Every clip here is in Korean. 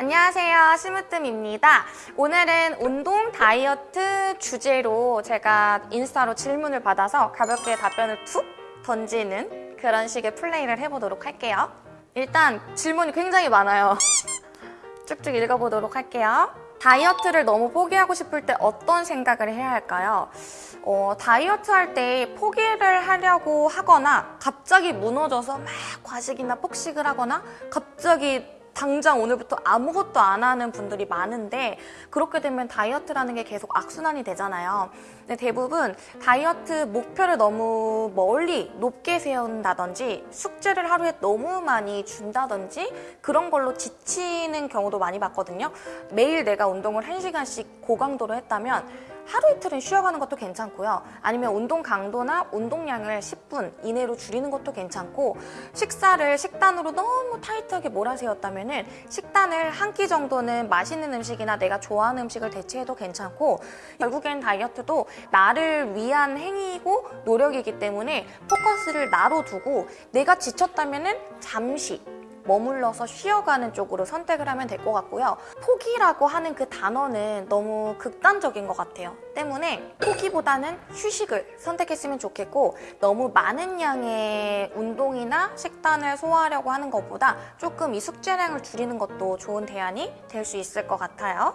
안녕하세요. 심으뜸입니다. 오늘은 운동 다이어트 주제로 제가 인스타로 질문을 받아서 가볍게 답변을 툭 던지는 그런 식의 플레이를 해보도록 할게요. 일단 질문이 굉장히 많아요. 쭉쭉 읽어보도록 할게요. 다이어트를 너무 포기하고 싶을 때 어떤 생각을 해야 할까요? 어, 다이어트 할 때 포기를 하려고 하거나 갑자기 무너져서 막 과식이나 폭식을 하거나 갑자기 당장 오늘부터 아무것도 안 하는 분들이 많은데 그렇게 되면 다이어트라는 게 계속 악순환이 되잖아요. 근데 대부분 다이어트 목표를 너무 멀리 높게 세운다든지 숙제를 하루에 너무 많이 준다든지 그런 걸로 지치는 경우도 많이 봤거든요. 매일 내가 운동을 1시간씩 고강도로 했다면 하루 이틀은 쉬어가는 것도 괜찮고요. 아니면 운동 강도나 운동량을 10분 이내로 줄이는 것도 괜찮고 식사를 식단으로 너무 타이트하게 몰아세웠다면 식단을 한 끼 정도는 맛있는 음식이나 내가 좋아하는 음식을 대체해도 괜찮고 결국엔 다이어트도 나를 위한 행위이고 노력이기 때문에 포커스를 나로 두고 내가 지쳤다면 잠시 머물러서 쉬어가는 쪽으로 선택을 하면 될 것 같고요. 포기라고 하는 그 단어는 너무 극단적인 것 같아요. 때문에 포기보다는 휴식을 선택했으면 좋겠고 너무 많은 양의 운동이나 식단을 소화하려고 하는 것보다 조금 이 숙제량을 줄이는 것도 좋은 대안이 될 수 있을 것 같아요.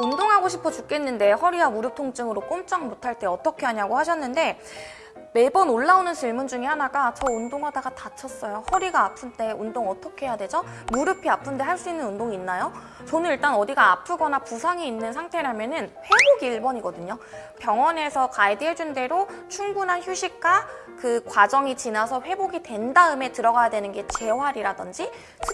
운동하고 싶어 죽겠는데 허리와 무릎 통증으로 꼼짝 못할 때 어떻게 하냐고 하셨는데 매번 올라오는 질문 중에 하나가 저 운동하다가 다쳤어요. 허리가 아픈데 운동 어떻게 해야 되죠? 무릎이 아픈데 할 수 있는 운동이 있나요? 저는 일단 어디가 아프거나 부상이 있는 상태라면 은 회복이 1번이거든요. 병원에서 가이드해준 대로 충분한 휴식과 그 과정이 지나서 회복이 된 다음에 들어가야 되는 게 재활이라든지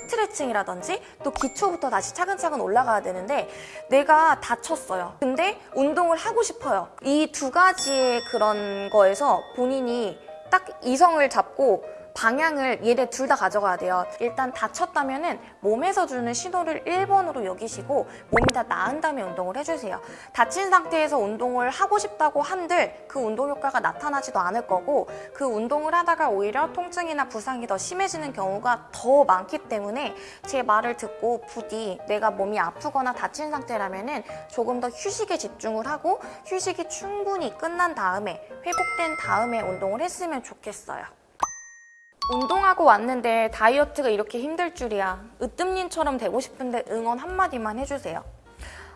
스트레칭이라든지 또 기초부터 다시 차근차근 올라가야 되는데 내가 다쳤어요. 근데 운동을 하고 싶어요. 이 두 가지의 그런 거에서 본인이 딱 이성을 잡고 방향을 얘네 둘 다 가져가야 돼요. 일단 다쳤다면 은 몸에서 주는 신호를 1번으로 여기시고 몸이 다 나은 다음에 운동을 해주세요. 다친 상태에서 운동을 하고 싶다고 한들 그 운동 효과가 나타나지도 않을 거고 그 운동을 하다가 오히려 통증이나 부상이 더 심해지는 경우가 더 많기 때문에 제 말을 듣고 부디 내가 몸이 아프거나 다친 상태라면 은 조금 더 휴식에 집중을 하고 휴식이 충분히 끝난 다음에 회복된 다음에 운동을 했으면 좋겠어요. 운동하고 왔는데 다이어트가 이렇게 힘들 줄이야. 으뜸님처럼 되고 싶은데 응원 한마디만 해주세요.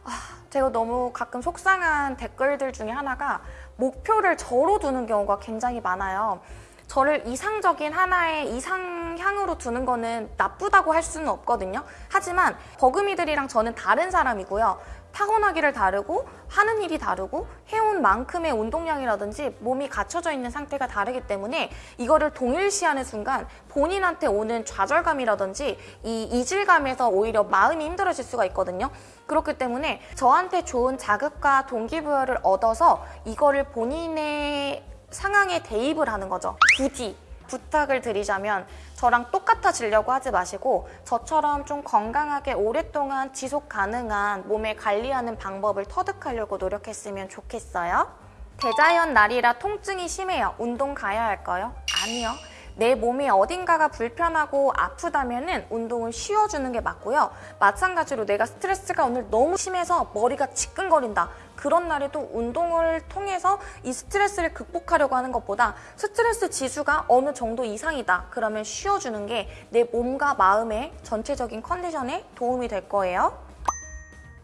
아, 제가 너무 가끔 속상한 댓글들 중에 하나가 목표를 저로 두는 경우가 굉장히 많아요. 저를 이상적인 하나의 이상향으로 두는 거는 나쁘다고 할 수는 없거든요. 하지만 버금이들이랑 저는 다른 사람이고요. 타고나기를 다르고 하는 일이 다르고 해온 만큼의 운동량이라든지 몸이 갖춰져 있는 상태가 다르기 때문에 이거를 동일시하는 순간 본인한테 오는 좌절감이라든지 이 이질감에서 오히려 마음이 힘들어질 수가 있거든요. 그렇기 때문에 저한테 좋은 자극과 동기부여를 얻어서 이거를 본인의 상황에 대입을 하는 거죠. 부디 부탁을 드리자면 저랑 똑같아지려고 하지 마시고 저처럼 좀 건강하게 오랫동안 지속 가능한 몸에 관리하는 방법을 터득하려고 노력했으면 좋겠어요. 대자연 날이라 통증이 심해요. 운동 가야 할까요? 아니요. 내 몸이 어딘가가 불편하고 아프다면 운동을 쉬어주는 게 맞고요. 마찬가지로 내가 스트레스가 오늘 너무 심해서 머리가 지끈거린다. 그런 날에도 운동을 통해서 이 스트레스를 극복하려고 하는 것보다 스트레스 지수가 어느 정도 이상이다. 그러면 쉬어주는 게 내 몸과 마음의 전체적인 컨디션에 도움이 될 거예요.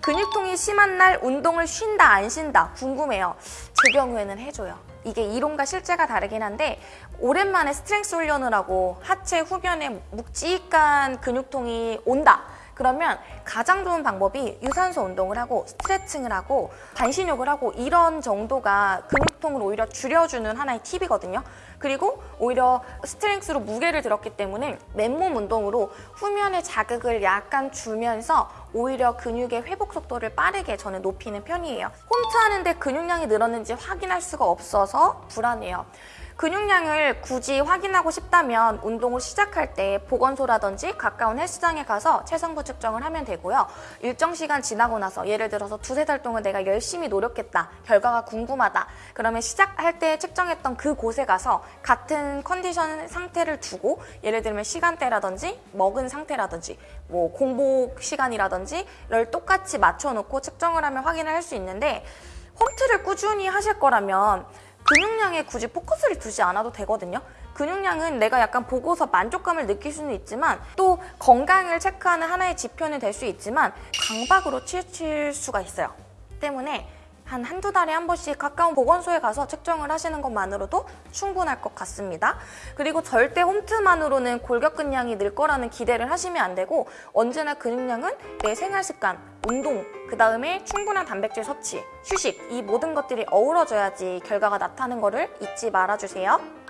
근육통이 심한 날 운동을 쉰다 안 쉰다 궁금해요. 제 경우에는 해줘요. 이게 이론과 실제가 다르긴 한데 오랜만에 strength 훈련을 하고 하체 후면에 묵직한 근육통이 온다. 그러면 가장 좋은 방법이 유산소 운동을 하고 스트레칭을 하고 반신욕을 하고 이런 정도가 근육통을 오히려 줄여주는 하나의 팁이거든요. 그리고 오히려 스트렝스로 무게를 들었기 때문에 맨몸 운동으로 후면의 자극을 약간 주면서 오히려 근육의 회복 속도를 빠르게 저는 높이는 편이에요. 홈트 하는데 근육량이 늘었는지 확인할 수가 없어서 불안해요. 근육량을 굳이 확인하고 싶다면 운동을 시작할 때 보건소라든지 가까운 헬스장에 가서 체성부 측정을 하면 되고요. 일정 시간 지나고 나서 예를 들어서 두세 달 동안 내가 열심히 노력했다. 결과가 궁금하다. 그러면 시작할 때 측정했던 그 곳에 가서 같은 컨디션 상태를 두고 예를 들면 시간대라든지 먹은 상태라든지 뭐 공복 시간이라든지를 똑같이 맞춰놓고 측정을 하면 확인을 할 수 있는데 홈트를 꾸준히 하실 거라면 근육량에 굳이 포커스를 두지 않아도 되거든요. 근육량은 내가 약간 보고서 만족감을 느낄 수는 있지만 또 건강을 체크하는 하나의 지표는 될 수 있지만 강박으로 치우칠 수가 있어요. 때문에 한 한두 달에 한 번씩 가까운 보건소에 가서 측정을 하시는 것만으로도 충분할 것 같습니다. 그리고 절대 홈트만으로는 골격근량이 늘 거라는 기대를 하시면 안 되고 언제나 근육량은 내 생활 습관, 운동, 그 다음에 충분한 단백질 섭취, 휴식 이 모든 것들이 어우러져야지 결과가 나타나는 거를 잊지 말아주세요.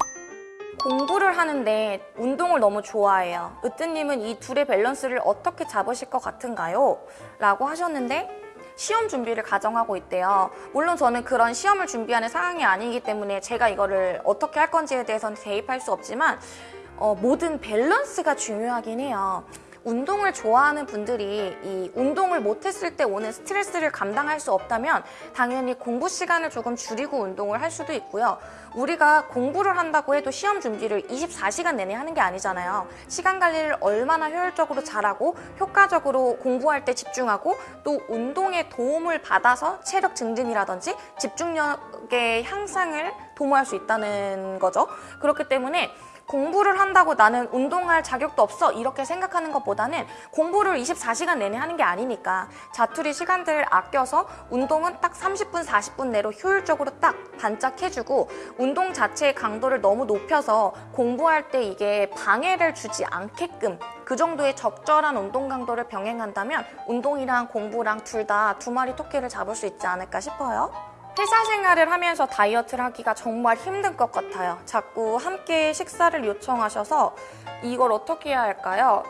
공부를 하는데 운동을 너무 좋아해요. 으뜨님은 이 둘의 밸런스를 어떻게 잡으실 것 같은가요? 라고 하셨는데 시험 준비를 가정하고 있대요. 물론 저는 그런 시험을 준비하는 상황이 아니기 때문에 제가 이거를 어떻게 할 건지에 대해서는 대입할 수 없지만 어, 모든 밸런스가 중요하긴 해요. 운동을 좋아하는 분들이 이 운동을 못했을 때 오는 스트레스를 감당할 수 없다면 당연히 공부 시간을 조금 줄이고 운동을 할 수도 있고요. 우리가 공부를 한다고 해도 시험 준비를 24시간 내내 하는 게 아니잖아요. 시간 관리를 얼마나 효율적으로 잘하고 효과적으로 공부할 때 집중하고 또 운동에 도움을 받아서 체력 증진이라든지 집중력의 향상을 도모할 수 있다는 거죠. 그렇기 때문에 공부를 한다고 나는 운동할 자격도 없어 이렇게 생각하는 것보다는 공부를 24시간 내내 하는 게 아니니까 자투리 시간들을 아껴서 운동은 딱 30분, 40분 내로 효율적으로 딱 반짝해주고 운동 자체의 강도를 너무 높여서 공부할 때 이게 방해를 주지 않게끔 그 정도의 적절한 운동 강도를 병행한다면 운동이랑 공부랑 둘 다 두 마리 토끼를 잡을 수 있지 않을까 싶어요. 회사 생활을 하면서 다이어트를 하기가 정말 힘든 것 같아요. 자꾸 함께 식사를 요청하셔서 이걸 어떻게 해야 할까요?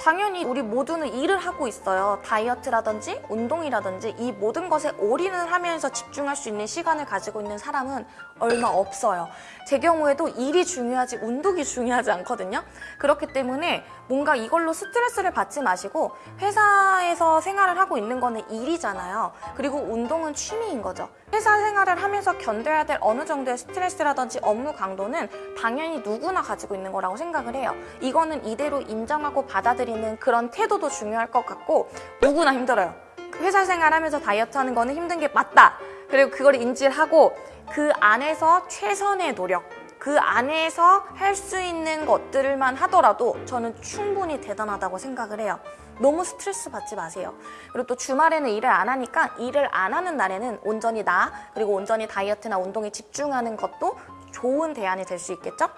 당연히 우리 모두는 일을 하고 있어요. 다이어트라든지 운동이라든지 이 모든 것에 올인을 하면서 집중할 수 있는 시간을 가지고 있는 사람은 얼마 없어요. 제 경우에도 일이 중요하지 운동이 중요하지 않거든요. 그렇기 때문에 뭔가 이걸로 스트레스를 받지 마시고 회사에서 생활을 하고 있는 거는 일이잖아요. 그리고 운동은 취미인 거죠. 회사 생활을 하면서 견뎌야 될 어느 정도의 스트레스라든지 업무 강도는 당연히 누구나 가지고 있는 거라고 생각을 해요. 이거는 이대로 인정하고 받아들이 는 그런 태도도 중요할 것 같고 누구나 힘들어요. 회사 생활하면서 다이어트 하는 거는 힘든 게 맞다. 그리고 그걸 인지를 하고 그 안에서 최선의 노력 그 안에서 할 수 있는 것들만 하더라도 저는 충분히 대단하다고 생각을 해요. 너무 스트레스 받지 마세요. 그리고 또 주말에는 일을 안 하니까 일을 안 하는 날에는 온전히 나 그리고 온전히 다이어트나 운동에 집중하는 것도 좋은 대안이 될 수 있겠죠?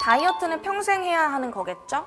다이어트는 평생 해야 하는 거겠죠?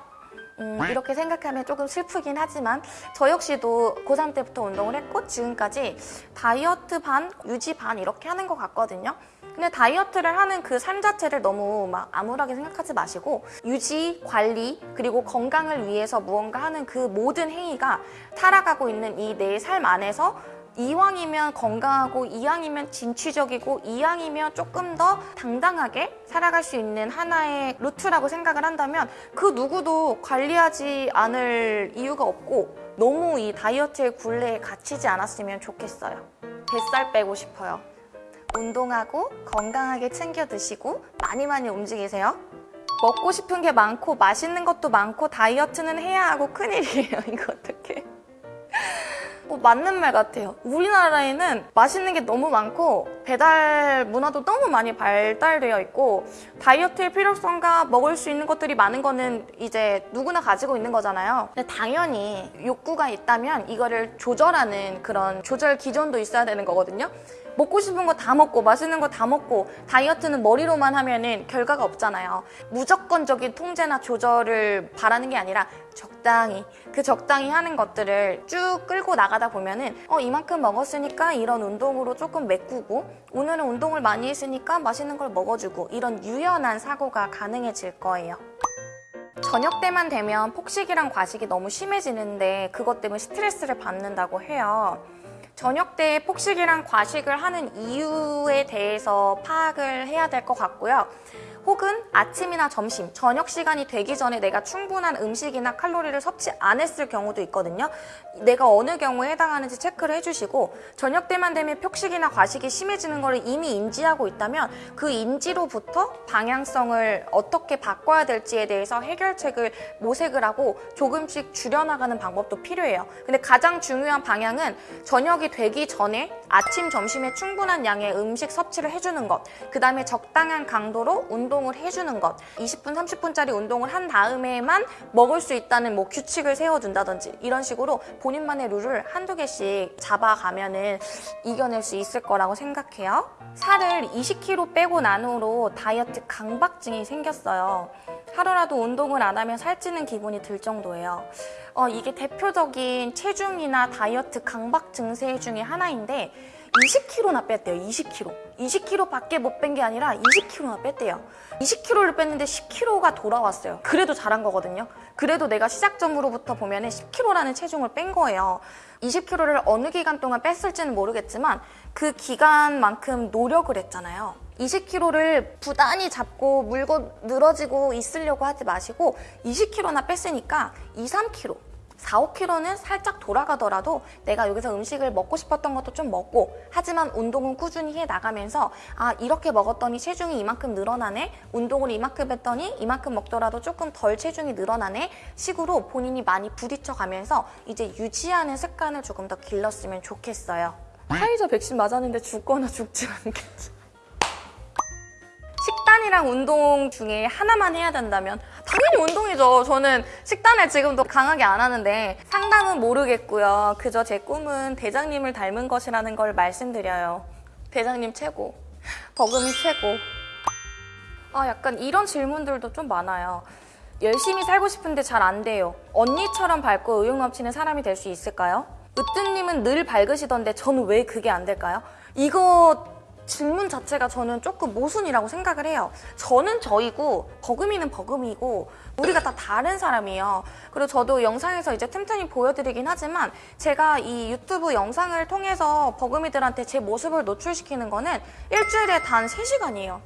음, 이렇게 생각하면 조금 슬프긴 하지만 저 역시도 고3 때부터 운동을 했고 지금까지 다이어트 반, 유지 반 이렇게 하는 것 같거든요. 근데 다이어트를 하는 그 삶 자체를 너무 막 암울하게 생각하지 마시고 유지, 관리, 그리고 건강을 위해서 무언가 하는 그 모든 행위가 살아가고 있는 이 내 삶 안에서 이왕이면 건강하고 이왕이면 진취적이고 이왕이면 조금 더 당당하게 살아갈 수 있는 하나의 루트라고 생각을 한다면 그 누구도 관리하지 않을 이유가 없고 너무 이 다이어트의 굴레에 갇히지 않았으면 좋겠어요. 뱃살 빼고 싶어요. 운동하고 건강하게 챙겨 드시고 많이 많이 움직이세요. 먹고 싶은 게 많고 맛있는 것도 많고 다이어트는 해야 하고 큰일이에요. 어떡해. 뭐 맞는 말 같아요. 우리나라에는 맛있는 게 너무 많고 배달 문화도 너무 많이 발달되어 있고 다이어트의 필요성과 먹을 수 있는 것들이 많은 거는 이제 누구나 가지고 있는 거잖아요. 당연히 욕구가 있다면 이거를 조절하는 그런 조절 기존도 있어야 되는 거거든요. 먹고 싶은 거 다 먹고 맛있는 거 다 먹고 다이어트는 머리로만 하면은 결과가 없잖아요. 무조건적인 통제나 조절을 바라는 게 아니라 적당히 그 적당히 하는 것들을 쭉 끌고 나가다 보면은 어 이만큼 먹었으니까 이런 운동으로 조금 메꾸고 오늘은 운동을 많이 했으니까 맛있는 걸 먹어주고 이런 유연한 사고가 가능해질 거예요. 저녁 때만 되면 폭식이랑 과식이 너무 심해지는데 그것 때문에 스트레스를 받는다고 해요. 저녁 때 폭식이랑 과식을 하는 이유에 대해서 파악을 해야 될 것 같고요. 혹은 아침이나 점심, 저녁 시간이 되기 전에 내가 충분한 음식이나 칼로리를 섭취 안 했을 경우도 있거든요. 내가 어느 경우에 해당하는지 체크를 해주시고 저녁 때만 되면 폭식이나 과식이 심해지는 것을 이미 인지하고 있다면 그 인지로부터 방향성을 어떻게 바꿔야 될지에 대해서 해결책을 모색을 하고 조금씩 줄여나가는 방법도 필요해요. 근데 가장 중요한 방향은 저녁이 되기 전에 아침, 점심에 충분한 양의 음식 섭취를 해주는 것. 그 다음에 적당한 강도로 운동 을 해주는 것. 20분, 30분짜리 운동을 한 다음에만 먹을 수 있다는 뭐 규칙을 세워둔다든지 이런 식으로 본인만의 룰을 한두 개씩 잡아가면 은 이겨낼 수 있을 거라고 생각해요. 살을 20kg 빼고 난 후로 다이어트 강박증이 생겼어요. 하루라도 운동을 안 하면 살찌는 기분이 들 정도예요. 어, 이게 대표적인 체중이나 다이어트 강박 증세 중에 하나인데 20kg나 뺐대요. 20kg. 20kg 밖에 못 뺀 게 아니라 20kg나 뺐대요. 20kg를 뺐는데 10kg가 돌아왔어요. 그래도 잘한 거거든요. 그래도 내가 시작점으로부터 보면 10kg라는 체중을 pen 거예요. 20kg를 어느 기간 동안 뺐을지는 모르겠지만 그 기간만큼 노력을 했잖아요. 20kg를 부단히 잡고 물고 늘어지고 있으려고 하지 마시고 20kg나 뺐으니까 2, 3kg 4, 5kg는 살짝 돌아가더라도 내가 여기서 음식을 먹고 싶었던 것도 좀 먹고 하지만 운동은 꾸준히 해 나가면서 아 이렇게 먹었더니 체중이 이만큼 늘어나네? 운동을 이만큼 했더니 이만큼 먹더라도 조금 덜 체중이 늘어나네? 식으로 본인이 많이 부딪혀 가면서 이제 유지하는 습관을 조금 더 길렀으면 좋겠어요. 화이자 백신 맞았는데 죽거나 죽지 않겠지? 식단이랑 운동 중에 하나만 해야 된다면 당연히 운동이죠. 저는 식단을 지금도 강하게 안 하는데 상담은 모르겠고요. 그저 제 꿈은 대장님을 닮은 것이라는 걸 말씀드려요. 대장님 최고. 버금이 최고. 아 약간 이런 질문들도 좀 많아요. 열심히 살고 싶은데 잘 안 돼요. 언니처럼 밝고 의욕 넘치는 사람이 될 수 있을까요? 으뜸님은 늘 밝으시던데 저는 왜 그게 안 될까요? 이거 질문 자체가 저는 조금 모순이라고 생각을 해요. 저는 저이고 버금이는 버금이고 우리가 다 다른 사람이에요. 그리고 저도 영상에서 이제 틈틈이 보여드리긴 하지만 제가 이 유튜브 영상을 통해서 버금이들한테 제 모습을 노출시키는 거는 일주일에 단 3시간이에요.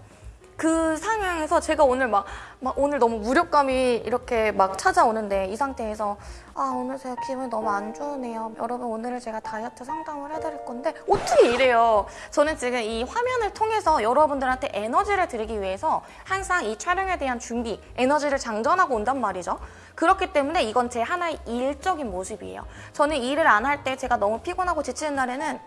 그 상황에서 제가 오늘 막, 막 오늘 너무 무력감이 이렇게 막 찾아오는데 이 상태에서 아 오늘 제가 기분이 너무 안 좋으네요. 여러분 오늘은 제가 다이어트 상담을 해드릴 건데 어떻게 이래요? 저는 지금 이 화면을 통해서 여러분들한테 에너지를 드리기 위해서 항상 이 촬영에 대한 준비 에너지를 장전하고 온단 말이죠. 그렇기 때문에 이건 제 하나의 일적인 모습이에요. 저는 일을 안 할 때 제가 너무 피곤하고 지치는 날에는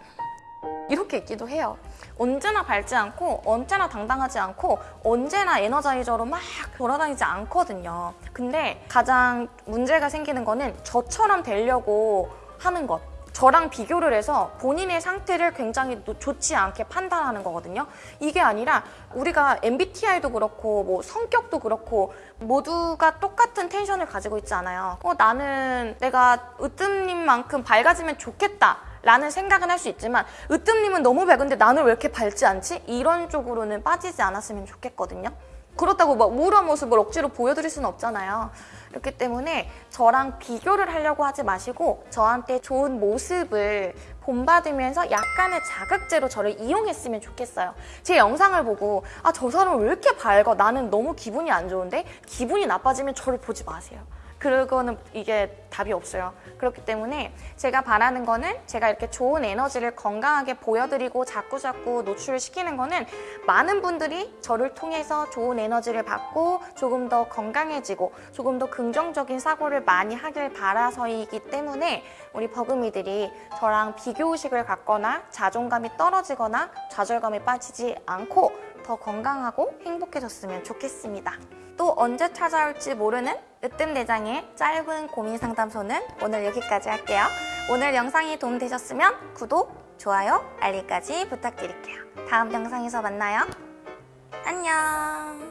이렇게 있기도 해요. 언제나 밝지 않고 언제나 당당하지 않고 언제나 에너자이저로 막 돌아다니지 않거든요. 근데 가장 문제가 생기는 거는 저처럼 되려고 하는 것. 저랑 비교를 해서 본인의 상태를 굉장히 노- 좋지 않게 판단하는 거거든요. 이게 아니라 우리가 MBTI도 그렇고 뭐 성격도 그렇고 모두가 똑같은 텐션을 가지고 있지 않아요. 어, 나는 내가 으뜸님만큼 밝아지면 좋겠다. 라는 생각은 할 수 있지만 으뜸님은 너무 밝은데 나는 왜 이렇게 밝지 않지? 이런 쪽으로는 빠지지 않았으면 좋겠거든요. 그렇다고 막 우울한 모습을 억지로 보여드릴 수는 없잖아요. 그렇기 때문에 저랑 비교를 하려고 하지 마시고 저한테 좋은 모습을 본받으면서 약간의 자극제로 저를 이용했으면 좋겠어요. 제 영상을 보고 아 저 사람 왜 이렇게 밝아? 나는 너무 기분이 안 좋은데 기분이 나빠지면 저를 보지 마세요. 그거는 이게 답이 없어요. 그렇기 때문에 제가 바라는 거는 제가 이렇게 좋은 에너지를 건강하게 보여드리고 자꾸자꾸 노출시키는 거는 많은 분들이 저를 통해서 좋은 에너지를 받고 조금 더 건강해지고 조금 더 긍정적인 사고를 많이 하길 바라서이기 때문에 우리 버금이들이 저랑 비교의식을 갖거나 자존감이 떨어지거나 좌절감에 빠지지 않고 더 건강하고 행복해졌으면 좋겠습니다. 또 언제 찾아올지 모르는 으뜸대장의 짧은 고민 상담소는 오늘 여기까지 할게요. 오늘 영상이 도움되셨으면 구독, 좋아요, 알림까지 부탁드릴게요. 다음 영상에서 만나요. 안녕.